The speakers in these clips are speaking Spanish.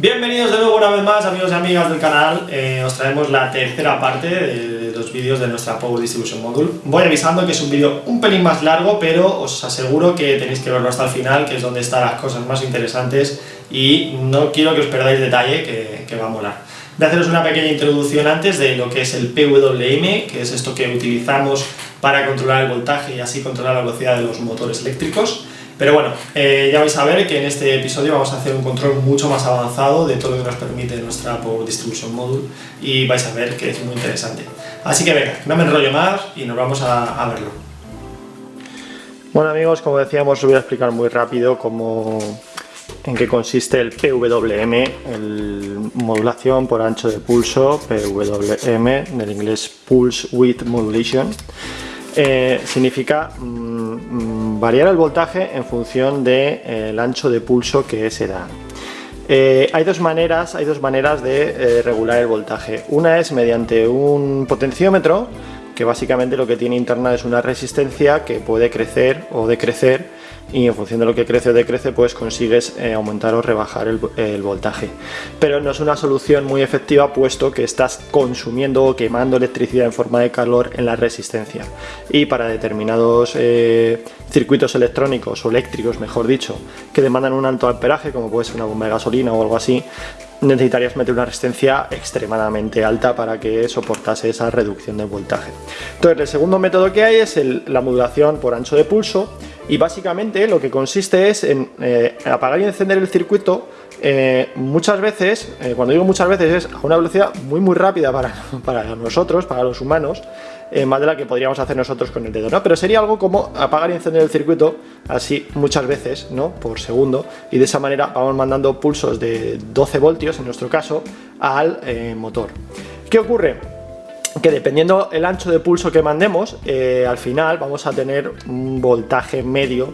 Bienvenidos de nuevo una vez más amigos y amigas del canal, eh, os traemos la tercera parte de los vídeos de nuestra Power Distribution Module. Voy avisando que es un vídeo un pelín más largo, pero os aseguro que tenéis que verlo hasta el final, que es donde están las cosas más interesantes y no quiero que os perdáis detalle, que, que va a molar. A haceros una pequeña introducción antes de lo que es el PWM, que es esto que utilizamos para controlar el voltaje y así controlar la velocidad de los motores eléctricos. Pero bueno, eh, ya vais a ver que en este episodio vamos a hacer un control mucho más avanzado de todo lo que nos permite nuestra Power Distribution Module y vais a ver que es muy interesante. Así que venga, no me enrollo más y nos vamos a, verlo. Bueno amigos, como decíamos, os voy a explicar muy rápido cómo, en qué consiste el PWM, el modulación por ancho de pulso, PWM, del inglés Pulse Width Modulation. Eh, significa mm, variar el voltaje en función del de, eh, ancho de pulso que se da. Eh, hay, dos maneras, hay dos maneras de regular el voltaje. Una es mediante un potenciómetro, que básicamente lo que tiene interna es una resistencia que puede crecer o decrecer y en función de lo que crece o decrece pues consigues eh, aumentar o rebajar el, voltaje pero no es una solución muy efectiva puesto que estás consumiendo o quemando electricidad en forma de calor en la resistencia y para determinados eh, circuitos electrónicos o eléctricos mejor dicho que demandan un alto amperaje como puede ser una bomba de gasolina o algo así necesitarías meter una resistencia extremadamente alta para que soportase esa reducción de voltaje. Entonces el segundo método que hay es la modulación por ancho de pulso y básicamente lo que consiste es en eh, apagar y encender el circuito eh, muchas veces, eh, cuando digo muchas veces es a una velocidad muy muy rápida para, para nosotros, para los humanos, más de la que podríamos hacer nosotros con el dedo, ¿no? Pero sería algo como apagar y encender el circuito así muchas veces, ¿no? Por segundo y de esa manera vamos mandando pulsos de 12 voltios, en nuestro caso, al motor. ¿Qué ocurre? Que dependiendo el ancho de pulso que mandemos, eh, al final vamos a tener un voltaje medio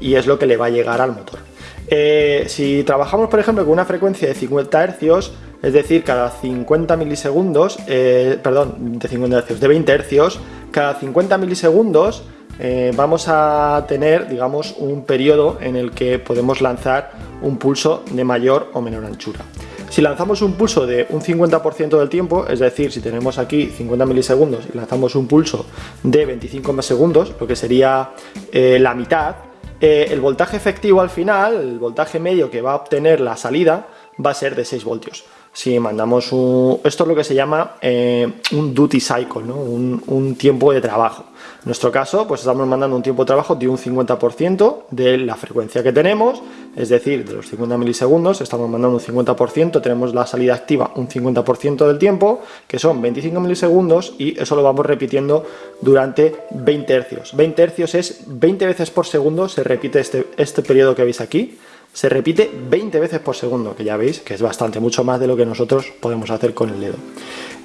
y es lo que le va a llegar al motor. Eh, si trabajamos por ejemplo con una frecuencia de 50 Hz, es decir, cada 50 milisegundos, eh, perdón, de 50 Hz, de 20 Hz, cada 50 milisegundos vamos a tener, digamos, un periodo en el que podemos lanzar un pulso de mayor o menor anchura. Si lanzamos un pulso de un 50% del tiempo, es decir, si tenemos aquí 50 milisegundos y lanzamos un pulso de 25 segundos, lo que sería eh, la mitad, eh, el voltaje efectivo al final, el voltaje medio que va a obtener la salida, va a ser de 6 voltios. Si mandamos un... Esto es lo que se llama eh, un duty cycle, un tiempo de trabajo. En nuestro caso, pues estamos mandando un tiempo de trabajo de un 50% de la frecuencia que tenemos, es decir, de los 50 milisegundos, estamos mandando un 50%, tenemos la salida activa un 50% del tiempo, que son 25 milisegundos, y eso lo vamos repitiendo durante 20 hercios. 20 hercios es 20 veces por segundo, se repite este, este periodo que veis aquí, se repite 20 veces por segundo, que ya veis que es bastante, mucho más de lo que nosotros podemos hacer con el dedo.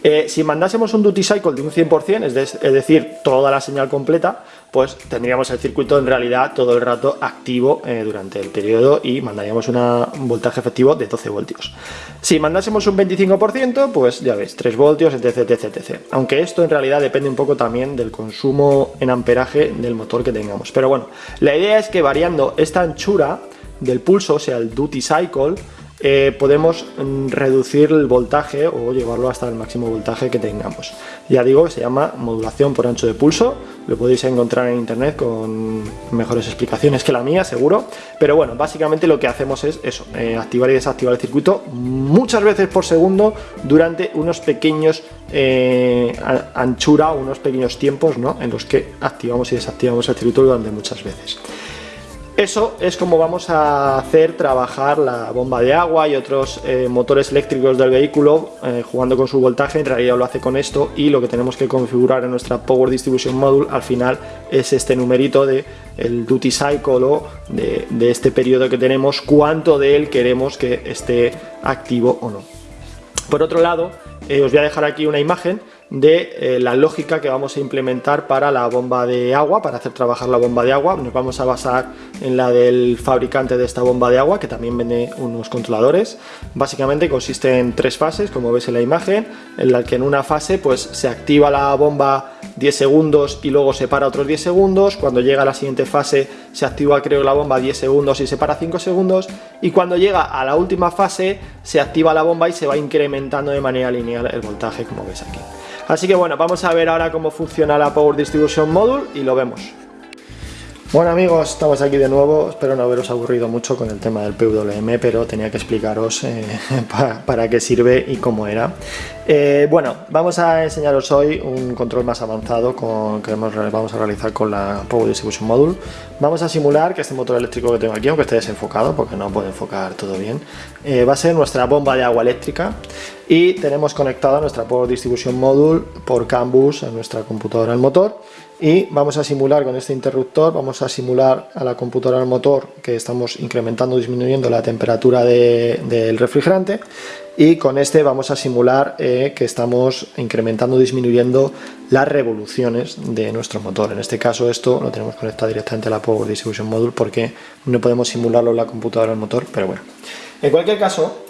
Eh, si mandásemos un duty cycle de un 100%, es, es, decir, toda la señal completa, pues tendríamos el circuito en realidad todo el rato activo eh, durante el periodo y mandaríamos un voltaje efectivo de 12 voltios. Si mandásemos un 25%, pues ya veis, 3 voltios, etc, etc, etc. Aunque esto en realidad depende un poco también del consumo en amperaje del motor que tengamos. Pero bueno, la idea es que variando esta anchura del pulso, o sea, el duty cycle, eh, podemos reducir el voltaje o llevarlo hasta el máximo voltaje que tengamos. Ya digo, se llama modulación por ancho de pulso, lo podéis encontrar en internet con mejores explicaciones que la mía, seguro, pero bueno, básicamente lo que hacemos es eso, eh, activar y desactivar el circuito muchas veces por segundo durante unos pequeños eh, anchura, unos pequeños tiempos ¿no? en los que activamos y desactivamos el circuito durante muchas veces. Eso es como vamos a hacer trabajar la bomba de agua y otros eh, motores eléctricos del vehículo eh, jugando con su voltaje, en realidad lo hace con esto y lo que tenemos que configurar en nuestra Power Distribution Module al final es este numerito de el duty cycle o de, de este periodo que tenemos, cuánto de él queremos que esté activo o no. Por otro lado, eh, os voy a dejar aquí una imagen de eh, la lógica que vamos a implementar para la bomba de agua, para hacer trabajar la bomba de agua. Nos vamos a basar en la del fabricante de esta bomba de agua, que también vende unos controladores. Básicamente consiste en tres fases, como veis en la imagen, en la que en una fase pues, se activa la bomba 10 segundos y luego se para otros 10 segundos. Cuando llega a la siguiente fase se activa creo la bomba 10 segundos y se para 5 segundos. Y cuando llega a la última fase se activa la bomba y se va incrementando de manera lineal el voltaje, como veis aquí. Así que bueno, vamos a ver ahora cómo funciona la Power Distribution Module y lo vemos. Bueno amigos, estamos aquí de nuevo, espero no haberos aburrido mucho con el tema del PWM, pero tenía que explicaros eh, para, qué sirve y cómo era. Eh, bueno, vamos a enseñaros hoy un control más avanzado que vamos a realizar con la Power Distribution Module. Vamos a simular que este motor eléctrico que tengo aquí, aunque esté desenfocado, porque no puede enfocar todo bien, eh, va a ser nuestra bomba de agua eléctrica y tenemos conectada nuestra Power Distribution Module por CAN bus a nuestra computadora el motor y vamos a simular con este interruptor, vamos a simular a la computadora del motor que estamos incrementando o disminuyendo la temperatura del refrigerante y con este vamos a simular eh, que estamos incrementando o disminuyendo las revoluciones de nuestro motor. En este caso esto lo tenemos conectado directamente a la Power Distribution Module porque no podemos simularlo en la computadora del motor, pero bueno. En cualquier caso,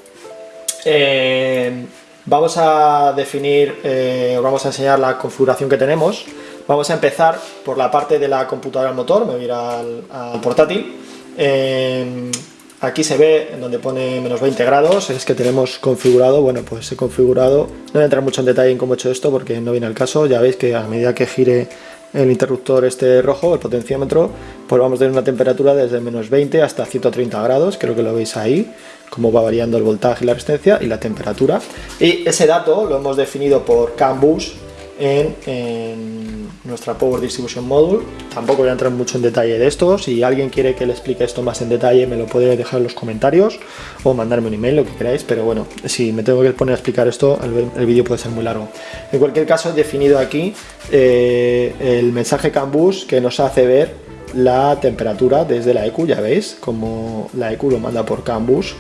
eh, vamos a definir, eh, vamos a enseñar la configuración que tenemos Vamos a empezar por la parte de la computadora al motor, me voy a ir al, portátil. Em, aquí se ve en donde pone menos 20 grados, es que tenemos configurado, bueno pues he configurado, no voy a entrar mucho en detalle en cómo he hecho esto porque no viene al caso, ya veis que a medida que gire el interruptor este rojo, el potenciómetro, pues vamos a tener una temperatura desde menos 20 hasta 130 grados, creo que lo veis ahí, cómo va variando el voltaje y la resistencia y la temperatura. Y ese dato lo hemos definido por CAN bus en, nuestra Power Distribution Module. Tampoco voy a entrar mucho en detalle de esto. Si alguien quiere que le explique esto más en detalle, me lo puede dejar en los comentarios o mandarme un email, lo que queráis. Pero bueno, si me tengo que poner a explicar esto, el, vídeo puede ser muy largo. En cualquier caso, he definido aquí eh, el mensaje CANBUS que nos hace ver la temperatura desde la EQ. Ya veis, como la EQ lo manda por CANBUS,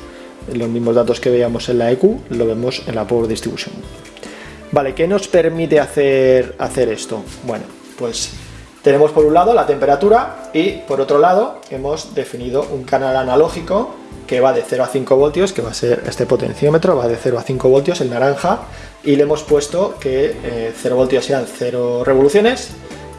los mismos datos que veíamos en la EQ, lo vemos en la Power Distribution. Vale, ¿qué nos permite hacer, hacer esto? Bueno, pues tenemos por un lado la temperatura y por otro lado hemos definido un canal analógico que va de 0 a 5 voltios, que va a ser este potenciómetro, va de 0 a 5 voltios, el naranja, y le hemos puesto que 0 eh, voltios sean 0 revoluciones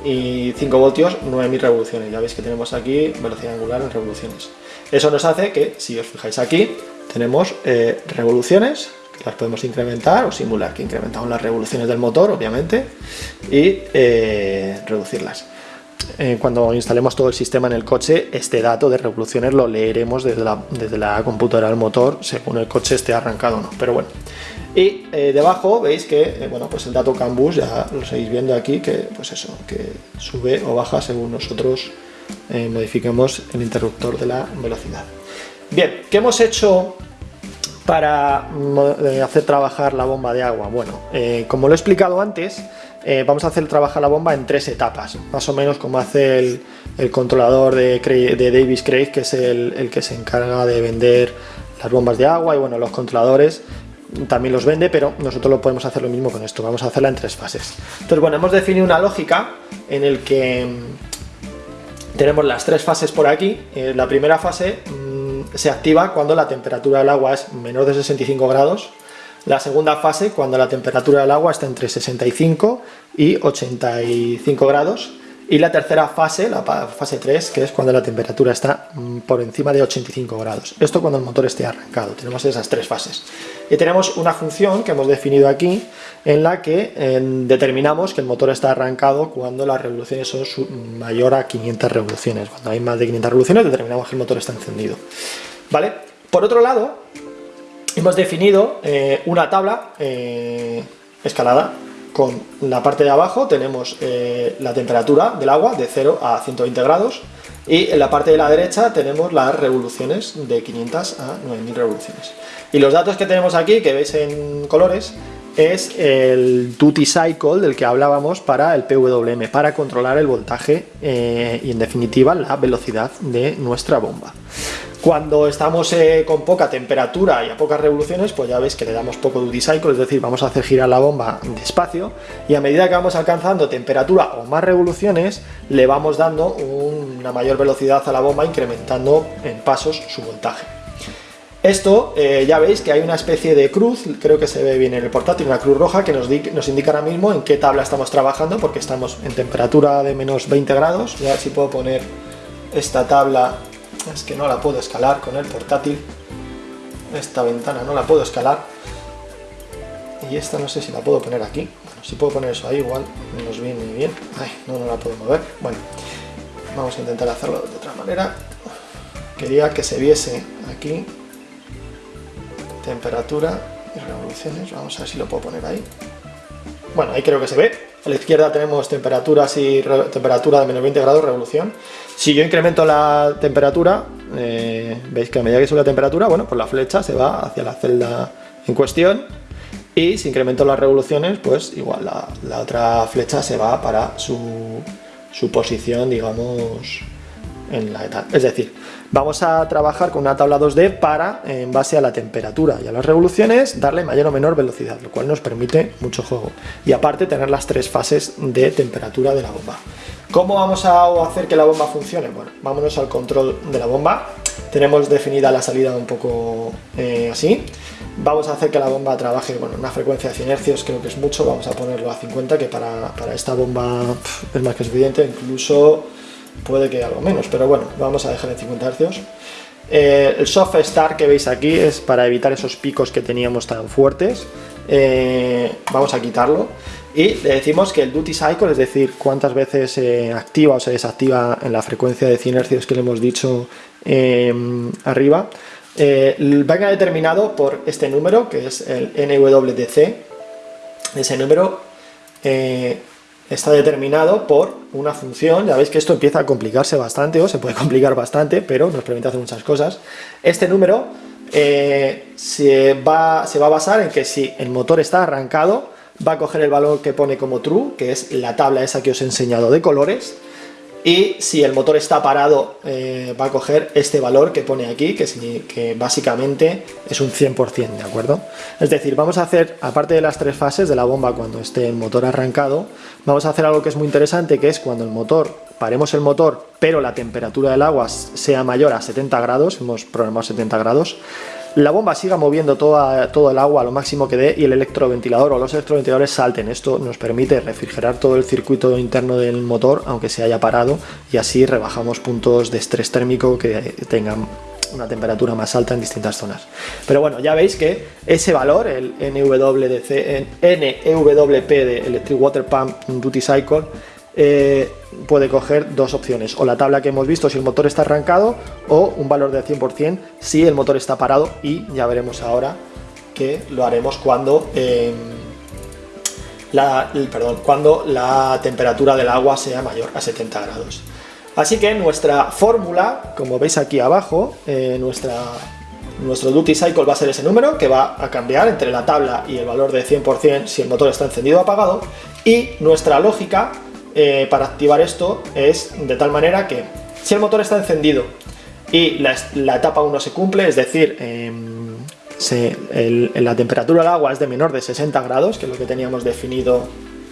y 5 voltios 9000 revoluciones. Ya veis que tenemos aquí velocidad angular en revoluciones. Eso nos hace que, si os fijáis aquí, tenemos eh, revoluciones las podemos incrementar o simular que incrementamos las revoluciones del motor, obviamente, y eh, reducirlas. Eh, cuando instalemos todo el sistema en el coche, este dato de revoluciones lo leeremos desde la, desde la computadora del motor, según el coche esté arrancado o no, pero bueno. Y eh, debajo veis que bueno, pues el dato CAN bus, ya lo seguís viendo aquí, que pues eso, que sube o baja según nosotros modifiquemos el interruptor de la velocidad. Bien, ¿qué hemos hecho para eh, hacer trabajar la bomba de agua? Bueno, eh, como lo he explicado antes, eh, vamos a hacer trabajar la bomba en tres etapas, más o menos como hace el, controlador de, Davis Craig, que es el, que se encarga de vender las bombas de agua y bueno, los controladores también los vende, pero nosotros lo podemos hacer lo mismo con esto, vamos a hacerla en tres fases. Entonces, bueno, hemos definido una lógica en el que mm, tenemos las tres fases por aquí. la primera fase se activa cuando la temperatura del agua es menor de 65 grados. La segunda fase cuando la temperatura del agua está entre 65 y 85 grados y la tercera fase, la fase 3, que es cuando la temperatura está mm, por encima de 85 grados. Esto cuando el motor esté arrancado, tenemos esas tres fases. Y tenemos una función que hemos definido aquí, en la que determinamos que el motor está arrancado cuando las revoluciones son mayor a 500 revoluciones. Cuando hay más de 500 revoluciones determinamos que el motor está encendido. ¿Vale? Por otro lado, hemos definido eh, una tabla eh, escalada con la parte de abajo tenemos eh, la temperatura del agua de 0 a 120 grados y en la parte de la derecha tenemos las revoluciones de 500 a 9000 revoluciones. Y los datos que tenemos aquí, que veis en colores, es el duty cycle del que hablábamos para el PWM, para controlar el voltaje eh, y en definitiva la velocidad de nuestra bomba. Cuando estamos eh, con poca temperatura y a pocas revoluciones, pues ya veis que le damos poco duty cycle, es decir, vamos a hacer girar la bomba despacio y a medida que vamos alcanzando temperatura o más revoluciones, le vamos dando una mayor velocidad a la bomba, incrementando en pasos su voltaje. Esto, eh, ya veis que hay una especie de cruz, creo que se ve bien en el portátil, una cruz roja que nos, nos, indica ahora mismo en qué tabla estamos trabajando, porque estamos en temperatura de menos 20 grados, ya si puedo poner esta tabla es que no la puedo escalar con el portátil. Esta ventana no la puedo escalar. Y esta no sé si la puedo poner aquí. Bueno, si puedo poner eso ahí igual nos viene bien. Ay, no, no la puedo mover. Bueno, vamos a intentar hacerlo de otra manera. Quería que se viese aquí temperatura y revoluciones. Vamos a ver si lo puedo poner ahí. Bueno, ahí creo que se ve a la izquierda tenemos temperaturas y temperatura de menos 20 grados, revolución. Si yo incremento la temperatura, eh, veis que a medida que sube la temperatura, bueno, pues la flecha se va hacia la celda en cuestión y si incremento las revoluciones, pues igual la, otra flecha se va para su, su posición, digamos, en la etapa. Es decir, Vamos a trabajar con una tabla 2D para, en base a la temperatura y a las revoluciones, darle mayor o menor velocidad, lo cual nos permite mucho juego. Y aparte tener las tres fases de temperatura de la bomba. ¿Cómo vamos a hacer que la bomba funcione? Bueno, vámonos al control de la bomba. Tenemos definida la salida un poco eh, así. Vamos a hacer que la bomba trabaje bueno, una frecuencia de 100 Hz, creo que es mucho, vamos a ponerlo a 50, que para, para esta bomba es más que suficiente, incluso puede que algo menos, pero bueno, vamos a dejar en 50 Hz. El soft start que veis aquí es para evitar esos picos que teníamos tan fuertes. Eh, vamos a quitarlo y le decimos que el duty cycle, es decir, cuántas veces se activa o se desactiva en la frecuencia de 100 Hz que le hemos dicho em, arriba, eh, venga determinado por este número que es el NWDC. Ese número eh, está determinado por una función, ya veis que esto empieza a complicarse bastante, o se puede complicar bastante, pero nos permite hacer muchas cosas. Este número eh, se, va, se va a basar en que si el motor está arrancado, va a coger el valor que pone como true, que es la tabla esa que os he enseñado de colores, y si el motor está parado eh, va a coger este valor que pone aquí, que, que básicamente es un 100%, ¿de acuerdo? Es decir, vamos a hacer, aparte de las tres fases de la bomba cuando esté el motor arrancado, vamos a hacer algo que es muy interesante, que es cuando el motor, paremos el motor, pero la temperatura del agua sea mayor a 70 grados, hemos programado 70 grados, la bomba siga moviendo toda, todo el agua a lo máximo que dé y el electroventilador o los electroventiladores salten. Esto nos permite refrigerar todo el circuito interno del motor aunque se haya parado y así rebajamos puntos de estrés térmico que tengan una temperatura más alta en distintas zonas. Pero bueno, ya veis que ese valor, el NWDC, NEWP de Electric Water Pump Duty Cycle, eh, puede coger dos opciones, o la tabla que hemos visto si el motor está arrancado, o un valor del 100% si el motor está parado, y ya veremos ahora que lo haremos cuando, em, la, perdón, cuando la temperatura del agua sea mayor a 70 grados. Así que nuestra fórmula, como veis aquí abajo, eh, nuestra, nuestro duty cycle va a ser ese número, que va a cambiar entre la tabla y el valor de 100% si el motor está encendido o apagado, y nuestra lógica eh, para activar esto es de tal manera que si el motor está encendido y la, etapa 1 se cumple, es decir, em, la temperatura del agua es de menor de 60 grados, que es lo que teníamos definido,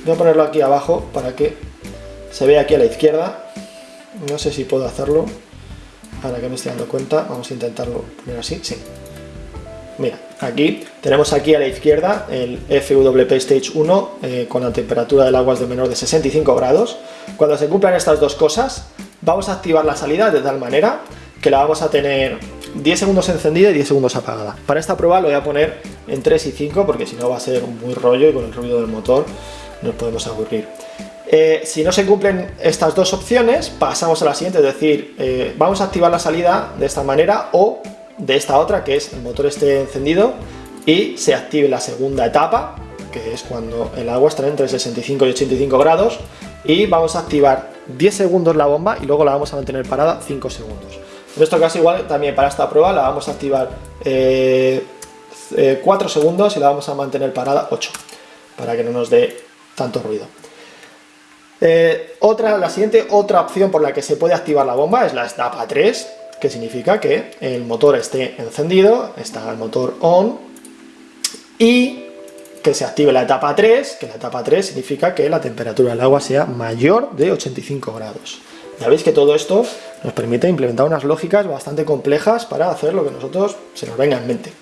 voy a ponerlo aquí abajo para que se vea aquí a la izquierda, no sé si puedo hacerlo, ahora que me estoy dando cuenta, vamos a intentarlo poner así, sí, Mira, aquí tenemos aquí a la izquierda el FWP Stage 1 eh, con la temperatura del agua de menor de 65 grados. Cuando se cumplan estas dos cosas, vamos a activar la salida de tal manera que la vamos a tener 10 segundos encendida y 10 segundos apagada. Para esta prueba lo voy a poner en 3 y 5 porque si no va a ser muy rollo y con el ruido del motor nos podemos aburrir. Eh, si no se cumplen estas dos opciones, pasamos a la siguiente, es decir, eh, vamos a activar la salida de esta manera o de esta otra, que es el motor esté encendido y se active la segunda etapa, que es cuando el agua estará entre 65 y 85 grados, y vamos a activar 10 segundos la bomba y luego la vamos a mantener parada 5 segundos. En este caso igual también para esta prueba la vamos a activar 4 eh, eh, segundos y la vamos a mantener parada 8, para que no nos dé tanto ruido. Eh, otra, la siguiente otra opción por la que se puede activar la bomba es la etapa 3, que significa que el motor esté encendido, está el motor on, y que se active la etapa 3, que la etapa 3 significa que la temperatura del agua sea mayor de 85 grados. Ya veis que todo esto nos permite implementar unas lógicas bastante complejas para hacer lo que nosotros se nos venga en mente.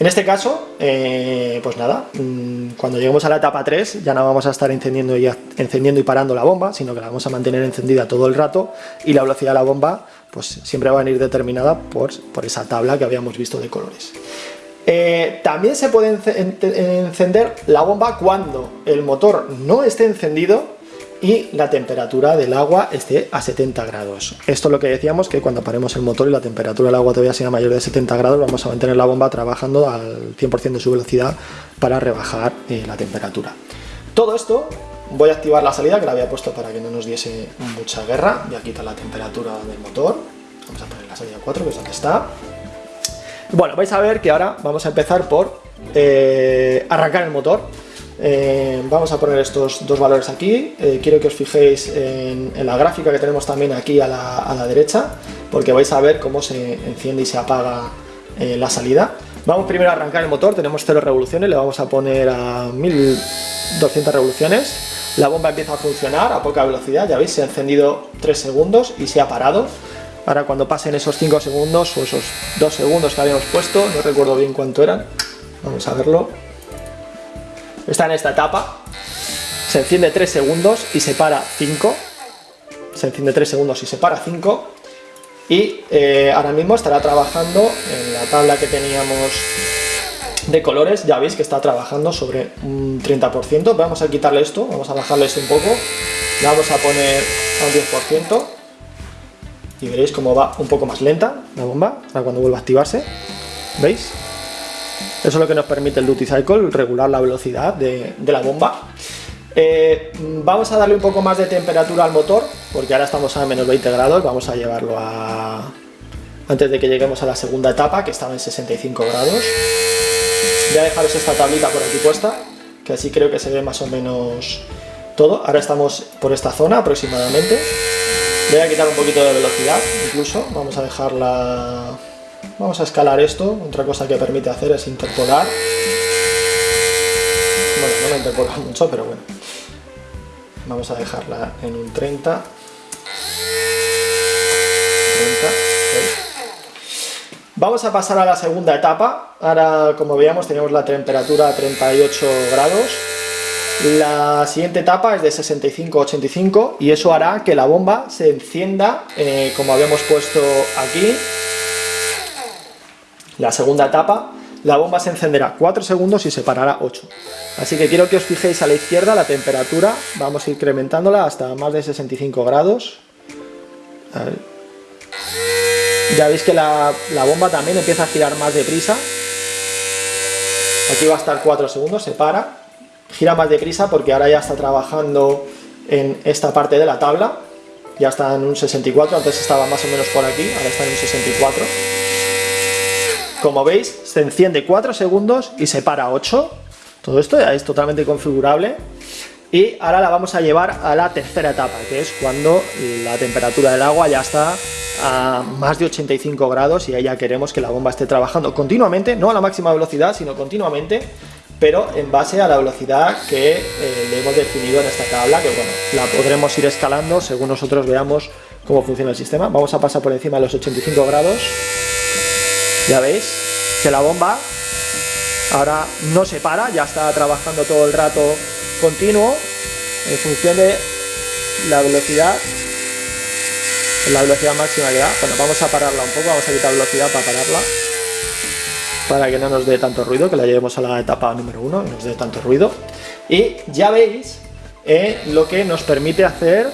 En este caso, eh, pues nada, mm, cuando lleguemos a la etapa 3 ya no vamos a estar encendiendo y, encendiendo y parando la bomba, sino que la vamos a mantener encendida todo el rato y la velocidad de la bomba pues siempre va a venir determinada por, por esa tabla que habíamos visto de colores. Eh, también se puede encender la bomba cuando el motor no esté encendido y la temperatura del agua esté a 70 grados. Esto es lo que decíamos, que cuando paremos el motor y la temperatura del agua todavía sea mayor de 70 grados, vamos a mantener la bomba trabajando al 100% de su velocidad para rebajar eh, la temperatura. Todo esto, voy a activar la salida, que la había puesto para que no nos diese mucha guerra, voy a quitar la temperatura del motor, vamos a poner la salida 4, que es donde está. Bueno, vais a ver que ahora vamos a empezar por eh, arrancar el motor. Eh, vamos a poner estos dos valores aquí, eh, quiero que os fijéis en, la gráfica que tenemos también aquí a la, derecha, porque vais a ver cómo se enciende y se apaga la salida. Vamos primero a arrancar el motor, tenemos 0 revoluciones, le vamos a poner a 1200 revoluciones. La bomba empieza a funcionar a poca velocidad, ya veis, se ha encendido 3 segundos y se ha parado. Ahora cuando pasen esos 5 segundos o esos 2 segundos que habíamos puesto, no recuerdo bien cuánto eran, vamos a verlo, está en esta etapa, se enciende 3 segundos y se para 5, se enciende 3 segundos y se para 5, y eh, ahora mismo estará trabajando en la tabla que teníamos de colores, ya veis que está trabajando sobre un 30%, vamos a quitarle esto, vamos a bajarle esto un poco, le vamos a poner a un 10%, y veréis cómo va un poco más lenta la bomba, para cuando vuelva a activarse, ¿veis? Eso es lo que nos permite el Duty Cycle, regular la velocidad de, la bomba. Eh, vamos a darle un poco más de temperatura al motor, porque ahora estamos a menos 20 grados, vamos a llevarlo a... antes de que lleguemos a la segunda etapa, que estaba en 65 grados. Voy a dejaros esta tablita por aquí puesta, que así creo que se ve más o menos todo. Ahora estamos por esta zona aproximadamente. Voy a quitar un poquito de velocidad, incluso. Vamos a dejarla Vamos a escalar esto, otra cosa que permite hacer es interpolar. Bueno, no me interpola mucho, pero bueno. Vamos a dejarla en un 30. 30. Vamos a pasar a la segunda etapa. Ahora, como veíamos, tenemos la temperatura a 38 grados. La siguiente etapa es de 65-85 y eso hará que la bomba se encienda, eh, como habíamos puesto aquí, la segunda etapa, la bomba se encenderá 4 segundos y se parará 8. Así que quiero que os fijéis a la izquierda la temperatura, vamos a incrementándola hasta más de 65 grados. Ya veis que la, bomba también empieza a girar más deprisa. Aquí va a estar 4 segundos, se para. Gira más deprisa porque ahora ya está trabajando en esta parte de la tabla. Ya está en un 64, antes estaba más o menos por aquí, ahora está en un 64. Como veis, se enciende 4 segundos y se para 8. Todo esto ya es totalmente configurable. Y ahora la vamos a llevar a la tercera etapa, que es cuando la temperatura del agua ya está a más de 85 grados y ahí ya queremos que la bomba esté trabajando continuamente, no a la máxima velocidad, sino continuamente, pero en base a la velocidad que eh, le hemos definido en esta tabla, que bueno, la podremos ir escalando según nosotros veamos cómo funciona el sistema. Vamos a pasar por encima de los 85 grados ya veis que la bomba ahora no se para, ya está trabajando todo el rato continuo en función de la velocidad la velocidad máxima que da. Bueno, vamos a pararla un poco, vamos a quitar velocidad para pararla para que no nos dé tanto ruido, que la llevemos a la etapa número 1 y nos dé tanto ruido. Y ya veis eh, lo que nos permite hacer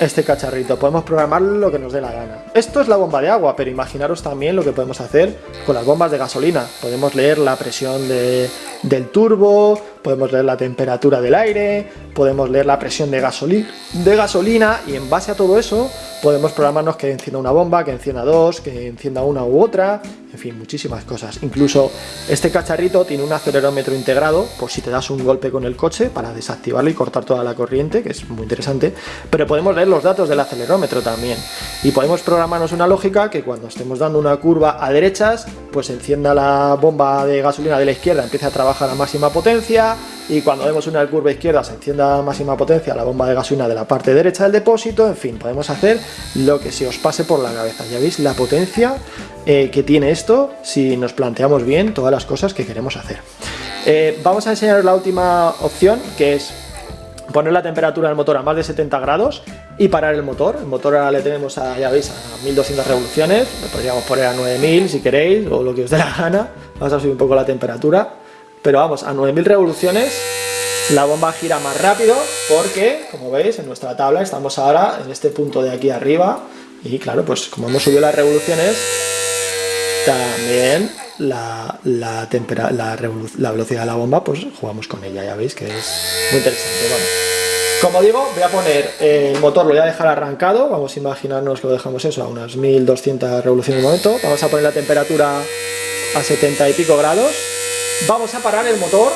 este cacharrito. Podemos programar lo que nos dé la gana. Esto es la bomba de agua, pero imaginaros también lo que podemos hacer con las bombas de gasolina. Podemos leer la presión del turbo, podemos leer la temperatura del aire, podemos leer la presión de, de gasolina y en base a todo eso podemos programarnos que encienda una bomba, que encienda dos, que encienda una u otra, en fin, muchísimas cosas. Incluso este cacharrito tiene un acelerómetro integrado, por si te das un golpe con el coche, para desactivarlo y cortar toda la corriente, que es muy interesante, pero podemos leer los datos del acelerómetro también. Y podemos programarnos una lógica que cuando estemos dando una curva a derechas, pues encienda la bomba de gasolina de la izquierda, empiece a trabajar a máxima potencia, y cuando demos una curva izquierda se encienda a máxima potencia la bomba de gasolina de la parte derecha del depósito, en fin, podemos hacer lo que se os pase por la cabeza. Ya veis la potencia eh, que tiene esto si nos planteamos bien todas las cosas que queremos hacer. Eh, vamos a enseñaros la última opción que es poner la temperatura del motor a más de 70 grados y parar el motor. El motor ahora le tenemos a, ya veis, a 1200 revoluciones, lo podríamos poner a 9000 si queréis o lo que os dé la gana. Vamos a subir un poco la temperatura, pero vamos, a 9000 revoluciones la bomba gira más rápido porque, como veis, en nuestra tabla estamos ahora en este punto de aquí arriba. Y claro, pues como hemos subido las revoluciones, también la, velocidad de la bomba, pues jugamos con ella, ya veis que es muy interesante. Bueno, como digo, voy a poner el motor, lo voy a dejar arrancado, vamos a imaginarnos que lo dejamos eso a unas 1200 revoluciones de momento, vamos a poner la temperatura a 70 y pico grados, vamos a parar el motor,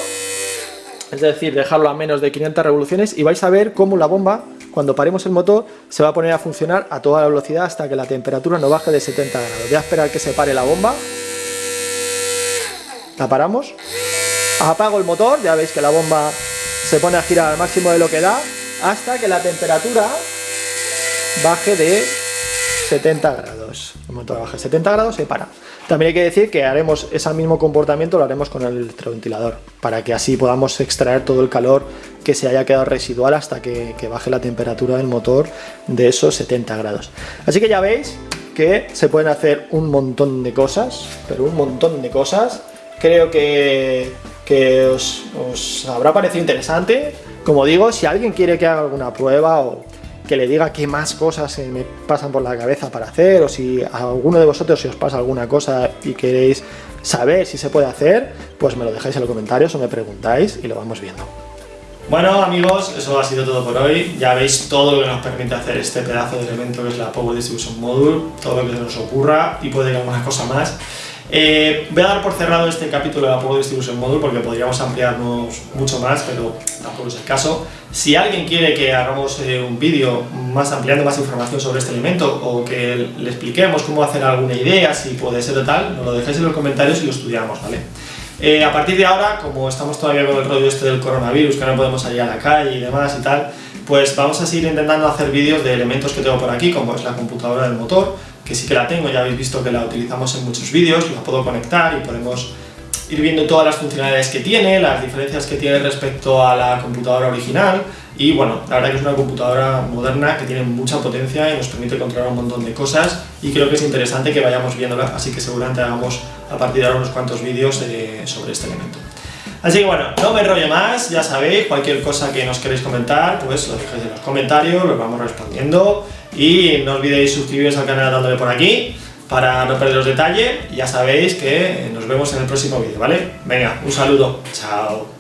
es decir, dejarlo a menos de 500 revoluciones y vais a ver cómo la bomba cuando paremos el motor se va a poner a funcionar a toda la velocidad hasta que la temperatura no baje de 70 grados. Voy a esperar que se pare la bomba. La paramos. Apago el motor, ya veis que la bomba se pone a girar al máximo de lo que da hasta que la temperatura baje de 70 grados. El motor baja 70 grados se para. También hay que decir que haremos ese mismo comportamiento, lo haremos con el electroventilador, para que así podamos extraer todo el calor que se haya quedado residual hasta que, baje la temperatura del motor de esos 70 grados. Así que ya veis que se pueden hacer un montón de cosas, pero un montón de cosas. Creo que, que os, os habrá parecido interesante. Como digo, si alguien quiere que haga alguna prueba o que le diga qué más cosas se me pasan por la cabeza para hacer o si a alguno de vosotros se os pasa alguna cosa y queréis saber si se puede hacer, pues me lo dejáis en los comentarios o me preguntáis y lo vamos viendo. Bueno amigos, eso ha sido todo por hoy. Ya veis todo lo que nos permite hacer este pedazo de elemento que es la Power Distribution Module, todo lo que se nos ocurra y puede que alguna cosa más. Eh, voy a dar por cerrado este capítulo de Power Distribution Module porque podríamos ampliarnos mucho más, pero tampoco es el caso. Si alguien quiere que hagamos eh, un vídeo más ampliando más información sobre este elemento o que le expliquemos cómo hacer alguna idea, si puede ser de tal, nos lo dejéis en los comentarios y lo estudiamos, ¿vale? Eh, a partir de ahora, como estamos todavía con el rollo este del coronavirus, que no podemos salir a la calle y demás y tal, pues vamos a seguir intentando hacer vídeos de elementos que tengo por aquí, como es la computadora del motor, que sí que la tengo, ya habéis visto que la utilizamos en muchos vídeos, la puedo conectar y podemos ir viendo todas las funcionalidades que tiene, las diferencias que tiene respecto a la computadora original y bueno, la verdad que es una computadora moderna que tiene mucha potencia y nos permite controlar un montón de cosas y creo que es interesante que vayamos viéndola, así que seguramente hagamos a partir de ahora unos cuantos vídeos sobre este elemento. Así que bueno, no me enrollo más, ya sabéis, cualquier cosa que nos queréis comentar, pues lo dejáis en los comentarios, lo vamos respondiendo y no olvidéis suscribiros al canal dándole por aquí para no perder los detalles. Ya sabéis que nos vemos en el próximo vídeo, ¿vale? Venga, un saludo. Chao.